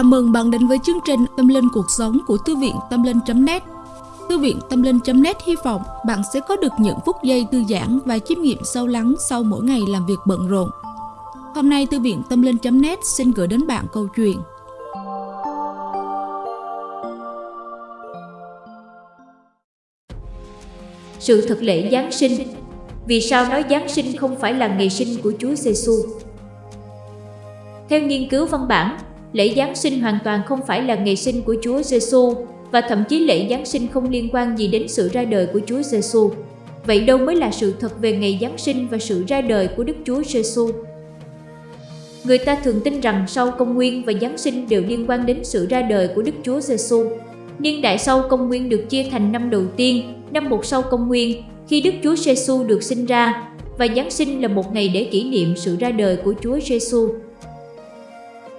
Chào mừng bạn đến với chương trình Tâm Linh Cuộc Sống của Thư viện Tâm Linh.net Thư viện Tâm Linh.net hy vọng bạn sẽ có được những phút giây thư giãn và chiêm nghiệm sâu lắng sau mỗi ngày làm việc bận rộn. Hôm nay Thư viện Tâm Linh.net xin gửi đến bạn câu chuyện Sự thật lễ Giáng sinh Vì sao nói Giáng sinh không phải là ngày sinh của Chúa Giêsu? Theo nghiên cứu văn bản, lễ Giáng sinh hoàn toàn không phải là ngày sinh của Chúa Giêsu và thậm chí lễ Giáng sinh không liên quan gì đến sự ra đời của Chúa Giêsu. Vậy đâu mới là sự thật về ngày Giáng sinh và sự ra đời của Đức Chúa Giêsu? Người ta thường tin rằng sau công nguyên và Giáng sinh đều liên quan đến sự ra đời của Đức Chúa Giêsu. Niên đại sau công nguyên được chia thành năm đầu tiên, năm một sau công nguyên, khi Đức Chúa Giêsu được sinh ra, và Giáng sinh là một ngày để kỷ niệm sự ra đời của Chúa Giêsu.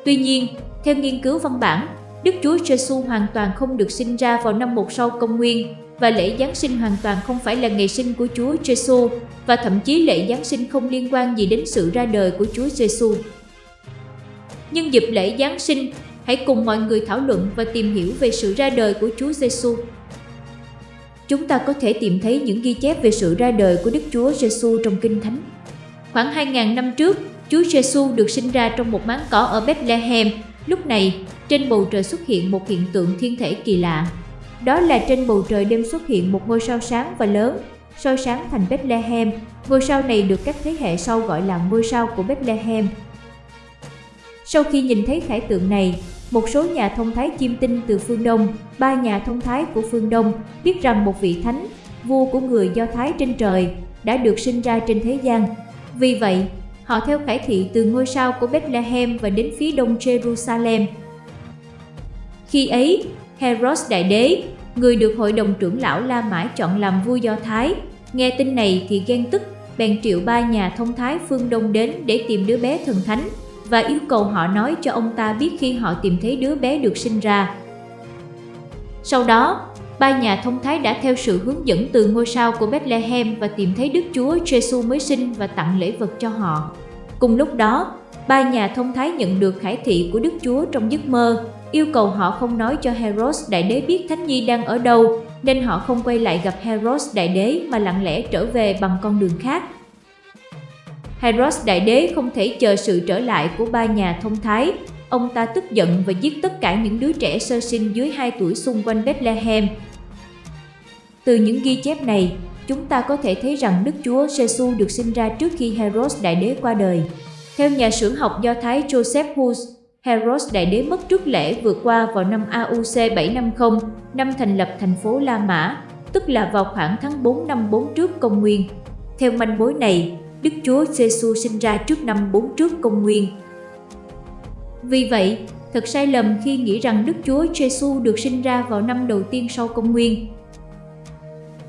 Tuy nhiên, theo nghiên cứu văn bản, Đức Chúa Giêsu hoàn toàn không được sinh ra vào năm một sau công nguyên và lễ Giáng sinh hoàn toàn không phải là ngày sinh của Chúa Giêsu và thậm chí lễ Giáng sinh không liên quan gì đến sự ra đời của Chúa Giêsu. Nhân dịp lễ Giáng sinh, hãy cùng mọi người thảo luận và tìm hiểu về sự ra đời của Chúa Giêsu. Chúng ta có thể tìm thấy những ghi chép về sự ra đời của Đức Chúa Giêsu trong Kinh Thánh. Khoảng 2.000 năm trước, Chúa Giêsu được sinh ra trong một máng cỏ ở Bethlehem. Lúc này, trên bầu trời xuất hiện một hiện tượng thiên thể kỳ lạ. Đó là trên bầu trời đêm xuất hiện một ngôi sao sáng và lớn, soi sáng thành Bethlehem. Ngôi sao này được các thế hệ sau gọi là ngôi sao của Bethlehem. Sau khi nhìn thấy khải tượng này, một số nhà thông thái chiêm tinh từ phương Đông, ba nhà thông thái của phương Đông biết rằng một vị thánh, vua của người Do Thái trên trời, đã được sinh ra trên thế gian. Vì vậy, Họ theo khải thị từ ngôi sao của Bethlehem và đến phía đông Jerusalem. Khi ấy, Herod Đại Đế, người được hội đồng trưởng lão La Mã chọn làm vua Do Thái, nghe tin này thì ghen tức, bèn triệu ba nhà thông thái phương Đông đến để tìm đứa bé thần thánh và yêu cầu họ nói cho ông ta biết khi họ tìm thấy đứa bé được sinh ra. Sau đó, ba nhà thông thái đã theo sự hướng dẫn từ ngôi sao của Bethlehem và tìm thấy Đức Chúa Giêsu mới sinh và tặng lễ vật cho họ. Cùng lúc đó, ba nhà thông thái nhận được khải thị của Đức Chúa trong giấc mơ, yêu cầu họ không nói cho Herod đại đế biết Thánh Nhi đang ở đâu, nên họ không quay lại gặp Herod đại đế mà lặng lẽ trở về bằng con đường khác. Herod đại đế không thể chờ sự trở lại của ba nhà thông thái, ông ta tức giận và giết tất cả những đứa trẻ sơ sinh dưới 2 tuổi xung quanh Bethlehem, từ những ghi chép này, chúng ta có thể thấy rằng Đức Chúa Giêsu được sinh ra trước khi Heros Đại Đế qua đời. Theo nhà sử học Do Thái Joseph Hus, Heros Đại Đế mất trước lễ vượt qua vào năm AUC 750, năm thành lập thành phố La Mã, tức là vào khoảng tháng 4 năm 4 trước công nguyên. Theo manh mối này, Đức Chúa Giêsu sinh ra trước năm 4 trước công nguyên. Vì vậy, thật sai lầm khi nghĩ rằng Đức Chúa Giêsu được sinh ra vào năm đầu tiên sau công nguyên,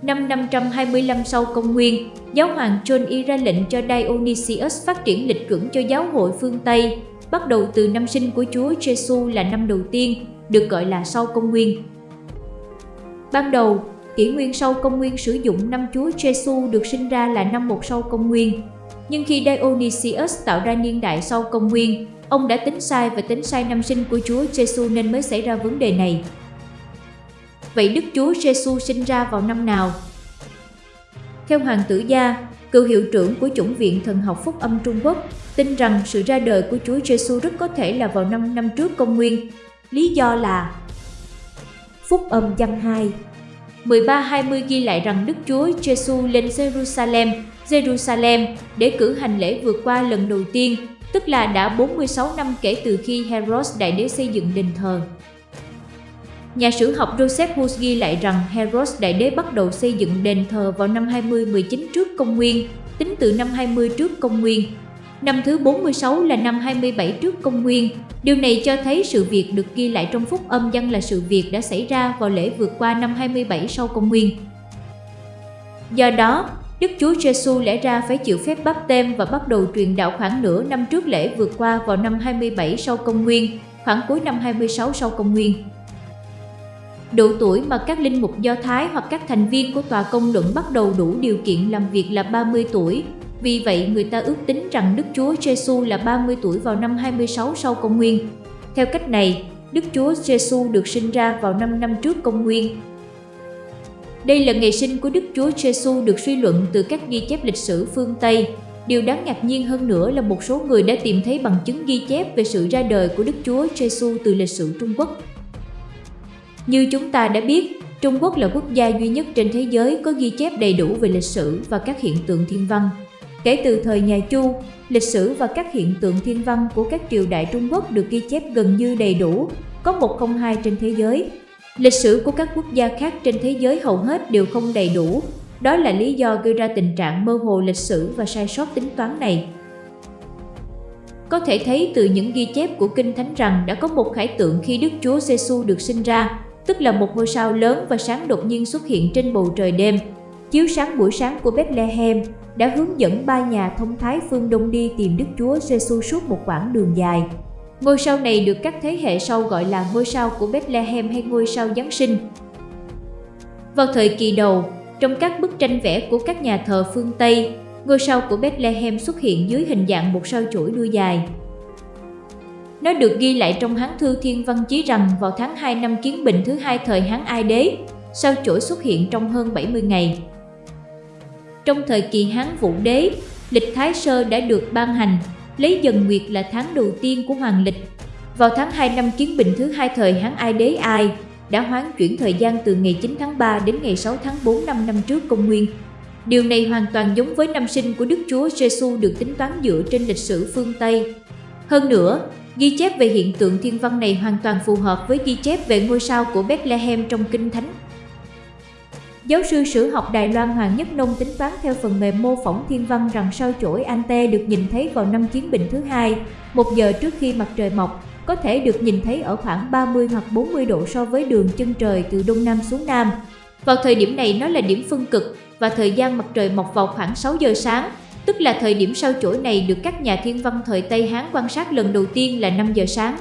Năm 525 sau công nguyên, giáo hoàng John Y ra lệnh cho Dionysius phát triển lịch chuẩn cho giáo hội phương Tây, bắt đầu từ năm sinh của Chúa Giêsu là năm đầu tiên, được gọi là sau công nguyên. Ban đầu, kỷ nguyên sau công nguyên sử dụng năm Chúa Giêsu được sinh ra là năm một sau công nguyên. Nhưng khi Dionysius tạo ra niên đại sau công nguyên, ông đã tính sai và tính sai năm sinh của Chúa Giêsu nên mới xảy ra vấn đề này. Vậy Đức Chúa Giêsu sinh ra vào năm nào? Theo Hoàng tử Gia, cựu hiệu trưởng của chủng viện thần học phúc âm Trung Quốc, tin rằng sự ra đời của Chúa Giêsu rất có thể là vào năm năm trước công nguyên. Lý do là Phúc âm văn 2 13-20 ghi lại rằng Đức Chúa Giêsu lên Jerusalem, Jerusalem để cử hành lễ vượt qua lần đầu tiên, tức là đã 46 năm kể từ khi Herod đại đế xây dựng đền thờ. Nhà sử học Joseph Hus ghi lại rằng Herodes Đại Đế bắt đầu xây dựng đền thờ vào năm 20-19 trước công nguyên, tính từ năm 20 trước công nguyên. Năm thứ 46 là năm 27 trước công nguyên. Điều này cho thấy sự việc được ghi lại trong phúc âm văn là sự việc đã xảy ra vào lễ vượt qua năm 27 sau công nguyên. Do đó, Đức Chúa Giêsu lẽ ra phải chịu phép báp tem và bắt đầu truyền đạo khoảng nửa năm trước lễ vượt qua vào năm 27 sau công nguyên, khoảng cuối năm 26 sau công nguyên. Độ tuổi mà các linh mục Do Thái hoặc các thành viên của tòa công luận bắt đầu đủ điều kiện làm việc là 30 tuổi. Vì vậy, người ta ước tính rằng Đức Chúa Giêsu là 30 tuổi vào năm 26 sau công nguyên. Theo cách này, Đức Chúa Giêsu được sinh ra vào 5 năm trước công nguyên. Đây là ngày sinh của Đức Chúa Giêsu được suy luận từ các ghi chép lịch sử phương Tây. Điều đáng ngạc nhiên hơn nữa là một số người đã tìm thấy bằng chứng ghi chép về sự ra đời của Đức Chúa Giêsu từ lịch sử Trung Quốc. Như chúng ta đã biết, Trung Quốc là quốc gia duy nhất trên thế giới có ghi chép đầy đủ về lịch sử và các hiện tượng thiên văn. Kể từ thời nhà Chu, lịch sử và các hiện tượng thiên văn của các triều đại Trung Quốc được ghi chép gần như đầy đủ, có một không hai trên thế giới. Lịch sử của các quốc gia khác trên thế giới hầu hết đều không đầy đủ. Đó là lý do gây ra tình trạng mơ hồ lịch sử và sai sót tính toán này. Có thể thấy từ những ghi chép của Kinh Thánh rằng đã có một khải tượng khi Đức Chúa Giêsu được sinh ra, tức là một ngôi sao lớn và sáng đột nhiên xuất hiện trên bầu trời đêm, chiếu sáng buổi sáng của Bethlehem đã hướng dẫn ba nhà thông thái phương Đông đi tìm Đức Chúa Giêsu suốt một quãng đường dài. Ngôi sao này được các thế hệ sau gọi là ngôi sao của Bethlehem hay ngôi sao Giáng sinh. Vào thời kỳ đầu, trong các bức tranh vẽ của các nhà thờ phương Tây, ngôi sao của Bethlehem xuất hiện dưới hình dạng một sao chuỗi đuôi dài. Nó được ghi lại trong Hán thư Thiên Văn Chí rằng vào tháng 2 năm Kiến Bình thứ hai thời Hán Ai Đế, sao chổi xuất hiện trong hơn 70 ngày. Trong thời kỳ Hán Vũ Đế, lịch Thái Sơ đã được ban hành, lấy dần nguyệt là tháng đầu tiên của hoàng lịch. Vào tháng 2 năm Kiến Bình thứ hai thời Hán Ai Đế Ai, đã hoán chuyển thời gian từ ngày 9 tháng 3 đến ngày 6 tháng 4 năm năm trước công nguyên. Điều này hoàn toàn giống với năm sinh của Đức Chúa Giêsu được tính toán dựa trên lịch sử phương Tây. Hơn nữa, ghi chép về hiện tượng thiên văn này hoàn toàn phù hợp với ghi chép về ngôi sao của Bethlehem trong Kinh Thánh. Giáo sư sử học Đài Loan Hoàng Nhất Nông tính toán theo phần mềm mô phỏng thiên văn rằng sao chổi Ante được nhìn thấy vào năm Chiến Bình thứ hai, một giờ trước khi mặt trời mọc, có thể được nhìn thấy ở khoảng 30 hoặc 40 độ so với đường chân trời từ đông nam xuống nam. Vào thời điểm này nó là điểm phân cực và thời gian mặt trời mọc vào khoảng 6 giờ sáng, tức là thời điểm sao chổi này được các nhà thiên văn thời Tây Hán quan sát lần đầu tiên là 5 giờ sáng.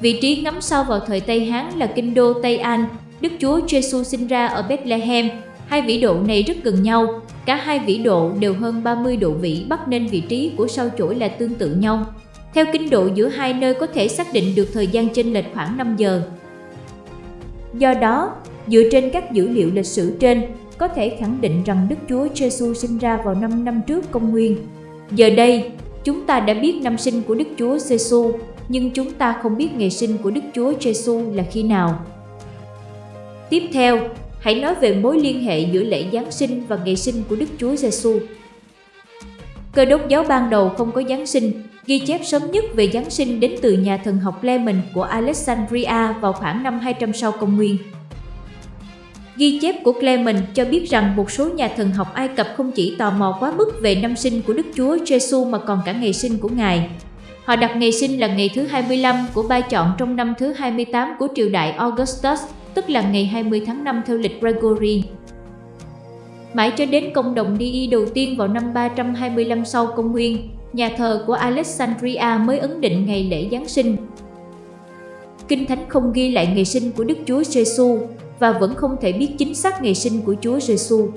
Vị trí ngắm sao vào thời Tây Hán là kinh đô Tây An, Đức Chúa Giêsu sinh ra ở Bethlehem. Hai vĩ độ này rất gần nhau, cả hai vĩ độ đều hơn 30 độ vĩ Bắc nên vị trí của sao chổi là tương tự nhau. Theo kinh độ giữa hai nơi có thể xác định được thời gian chênh lệch khoảng 5 giờ. Do đó, dựa trên các dữ liệu lịch sử trên, có thể khẳng định rằng Đức Chúa Giêsu sinh ra vào 5 năm trước công nguyên. Giờ đây, chúng ta đã biết năm sinh của Đức Chúa Giêsu, nhưng chúng ta không biết ngày sinh của Đức Chúa Giêsu là khi nào. Tiếp theo, hãy nói về mối liên hệ giữa lễ Giáng sinh và ngày sinh của Đức Chúa Giêsu. Cơ đốc giáo ban đầu không có Giáng sinh, ghi chép sớm nhất về Giáng sinh đến từ nhà thần học Clement của Alexandria vào khoảng năm 200 sau công nguyên. Ghi chép của Clement cho biết rằng một số nhà thần học Ai Cập không chỉ tò mò quá mức về năm sinh của Đức Chúa Giêsu mà còn cả ngày sinh của Ngài. Họ đặt ngày sinh là ngày thứ 25 của ba chọn trong năm thứ 28 của triều đại Augustus tức là ngày 20 tháng 5 theo lịch Gregory. Mãi cho đến công đồng đi đầu tiên vào năm 325 sau công nguyên, nhà thờ của Alexandria mới ấn định ngày lễ Giáng sinh. Kinh Thánh không ghi lại ngày sinh của Đức Chúa Giêsu và vẫn không thể biết chính xác ngày sinh của Chúa Giêsu.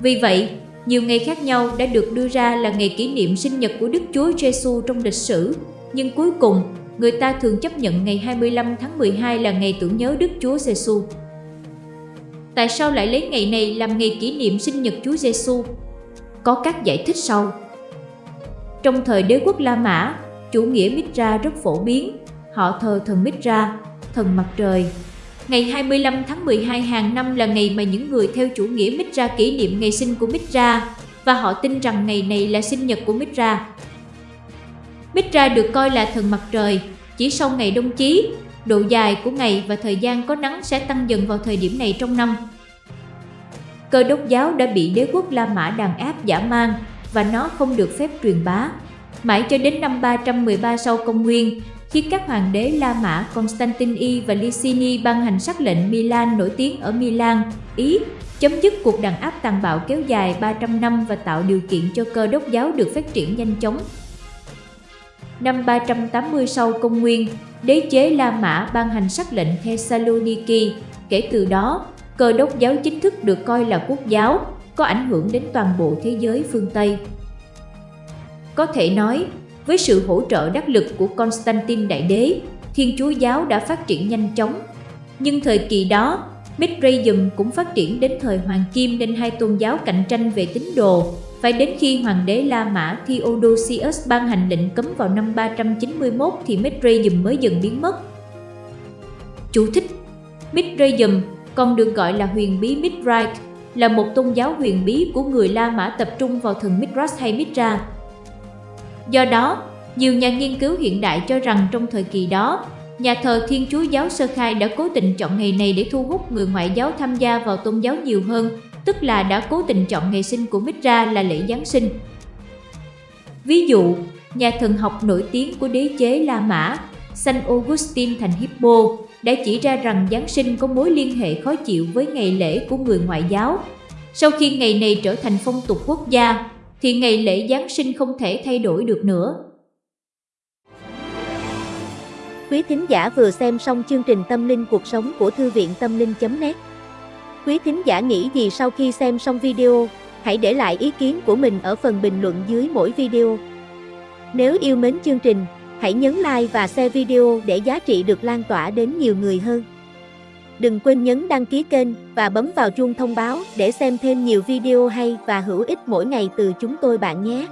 Vì vậy, nhiều ngày khác nhau đã được đưa ra là ngày kỷ niệm sinh nhật của Đức Chúa Giêsu trong lịch sử, nhưng cuối cùng người ta thường chấp nhận ngày 25 tháng 12 là ngày tưởng nhớ Đức Chúa Giêsu. Tại sao lại lấy ngày này làm ngày kỷ niệm sinh nhật Chúa Giêsu? Có các giải thích sau. Trong thời đế quốc La Mã, chủ nghĩa Mitra rất phổ biến. Họ thờ thần Mitra, thần mặt trời. Ngày 25 tháng 12 hàng năm là ngày mà những người theo chủ nghĩa Mitra kỷ niệm ngày sinh của Mitra và họ tin rằng ngày này là sinh nhật của Mitra. Mitra được coi là thần mặt trời, chỉ sau ngày đông chí, độ dài của ngày và thời gian có nắng sẽ tăng dần vào thời điểm này trong năm. Cơ đốc giáo đã bị đế quốc La Mã đàn áp giả mang và nó không được phép truyền bá. Mãi cho đến năm 313 sau công nguyên, khi các hoàng đế La Mã Constantine I và Licini ban hành sắc lệnh Milan nổi tiếng ở Milan, Ý, chấm dứt cuộc đàn áp tàn bạo kéo dài 300 năm và tạo điều kiện cho cơ đốc giáo được phát triển nhanh chóng Năm 380 sau công nguyên, đế chế La Mã ban hành sắc lệnh Thessaloniki. Kể từ đó, cơ đốc giáo chính thức được coi là quốc giáo, có ảnh hưởng đến toàn bộ thế giới phương Tây. Có thể nói, với sự hỗ trợ đắc lực của Constantine Đại Đế, Thiên Chúa Giáo đã phát triển nhanh chóng. Nhưng thời kỳ đó, Mithraism cũng phát triển đến thời Hoàng Kim nên hai tôn giáo cạnh tranh về tín đồ. Phải đến khi Hoàng đế La Mã Theodosius ban hành lệnh cấm vào năm 391 thì Mithraism mới dần biến mất. Chú thích Mithraism còn được gọi là huyền bí Mithrite, là một tôn giáo huyền bí của người La Mã tập trung vào thần Mithras hay Mithra. Do đó, nhiều nhà nghiên cứu hiện đại cho rằng trong thời kỳ đó, nhà thờ Thiên Chúa giáo Sơ Khai đã cố tình chọn ngày này để thu hút người ngoại giáo tham gia vào tôn giáo nhiều hơn, tức là đã cố tình chọn ngày sinh của Mithra là lễ Giáng sinh. Ví dụ, nhà thần học nổi tiếng của đế chế La Mã, San Augustine thành Hippo, đã chỉ ra rằng Giáng sinh có mối liên hệ khó chịu với ngày lễ của người ngoại giáo. Sau khi ngày này trở thành phong tục quốc gia, thì ngày lễ Giáng sinh không thể thay đổi được nữa. Quý thính giả vừa xem xong chương trình Tâm linh cuộc sống của Thư viện Tâm linh.net Quý thính giả nghĩ gì sau khi xem xong video, hãy để lại ý kiến của mình ở phần bình luận dưới mỗi video. Nếu yêu mến chương trình, hãy nhấn like và share video để giá trị được lan tỏa đến nhiều người hơn. Đừng quên nhấn đăng ký kênh và bấm vào chuông thông báo để xem thêm nhiều video hay và hữu ích mỗi ngày từ chúng tôi bạn nhé.